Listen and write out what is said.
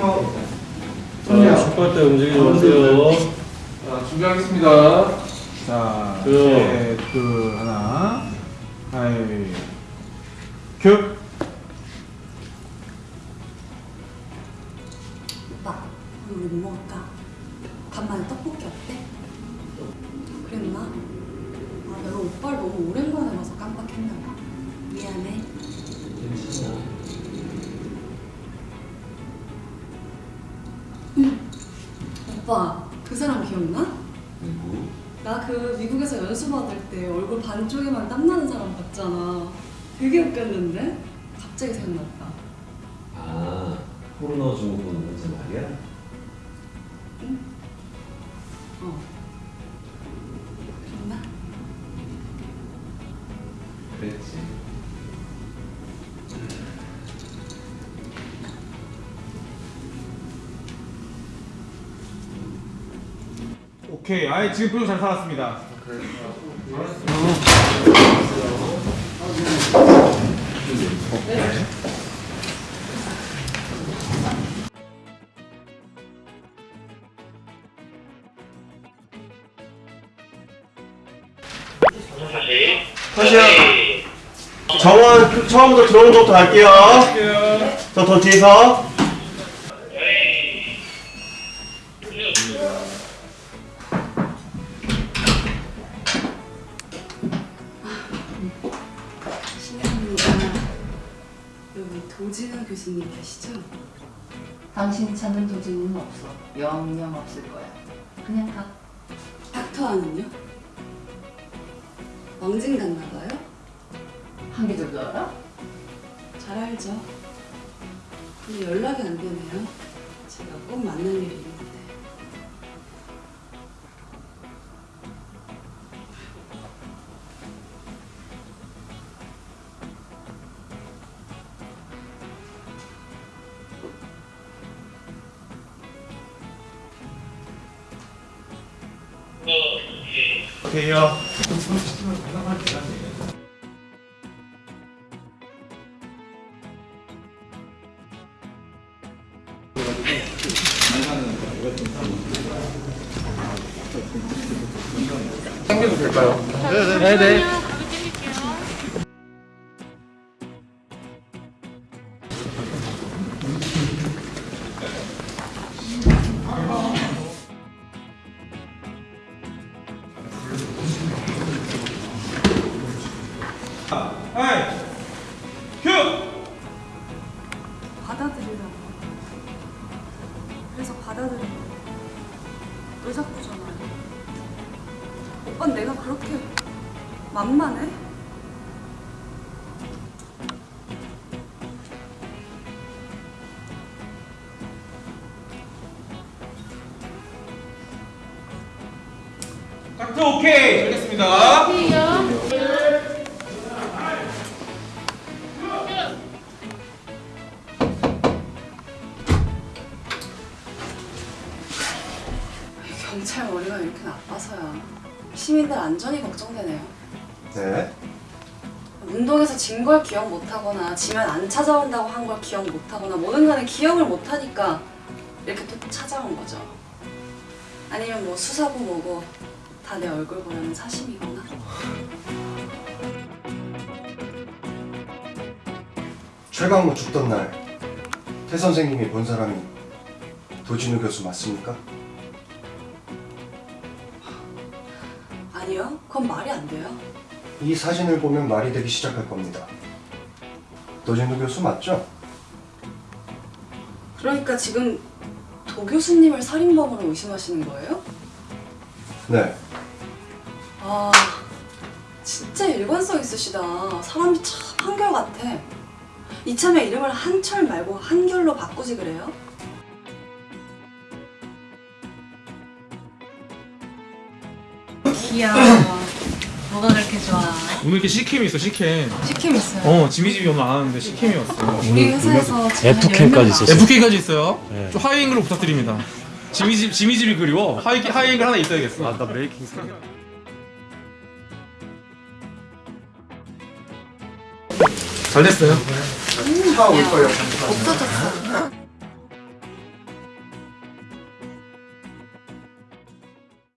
자, 축구할 때 움직이지 마세요. 자, 준비하겠습니다. 자, 그. 셋, 둘, 하나. 하이. 큐. 오빠, 우리 뭐 먹을까? 간만에 떡볶이 어때? 그랬나? 아, 내가 오빠를 너무 오랜만에 봐서 깜빡했나 봐. 미안해. 응. 오빠, 그 사람 기억나? 나그 미국에서 연수 받을 때 얼굴 반쪽에만 땀나는 사람 봤잖아. 되게 웃겼는데? 갑자기 생각났다. 아, 코로나 증후군 환자 말이야? 어. 오케이. 아이, 지금 표정 잘 살았습니다. 다시요. 정원 그 처음부터 들어오는 것부터 갈게요. 저 더 뒤에서. 도진우 교수님 계시죠? 당신이 찾는 도지는 없어. 영영 없을 거야. 그냥 가. 닥터와는요? 왕진 갔나 봐요? 한계절도 알아? 잘 알죠. 근데 연락이 안 되네요. 제가 꼭 만날 일이 있는데. 오케이요. 당겨도 될까요? 네네. 하이. 들이라고. 그래서 받아들인 거. 왜 자꾸 전화해? 오빤 내가 그렇게 만만해? 닥터 오케이. 알겠습니다. 경찰 머리가 이렇게 나빠서야. 시민들 안전이 걱정되네요. 네. 운동에서 진 걸 기억 못하거나 지면 안 찾아온다고 한 걸 기억 못하거나 뭐든 간에 기억을 못하니까 이렇게 또 찾아온 거죠. 아니면 뭐 수사고 뭐고 다 내 얼굴 보려는 사심이거나. 최강무 죽던 날, 태 선생님이 본 사람이 도진우 교수 맞습니까? 아니요, 그건 말이 안 돼요. 이 사진을 보면 말이 되기 시작할 겁니다. 도진우 교수 맞죠? 그러니까 지금 도 교수님을 살인범으로 의심하시는 거예요? 네. 아, 진짜 일관성 있으시다. 사람이 참 한결같아. 이참에 이름을 한철 말고 한결로 바꾸지 그래요? 귀여워. 뭐가 그렇게 좋아? 오늘 이렇게 C캠이 있어, C캠. C캠 있어요. 어, 지미집이 오늘 안 하는데 C캠이 왔어. 우리 회사에서 F캠까지 있었어. F캠까지 있어요. 네. 좀 하이앵글로 부탁드립니다. 지미집, 지미집이 그리워. 하이, 하이앵글 하나 있어야겠어. 아, 나 making 잘 됐어요. 차 올 거예요. 없어졌어.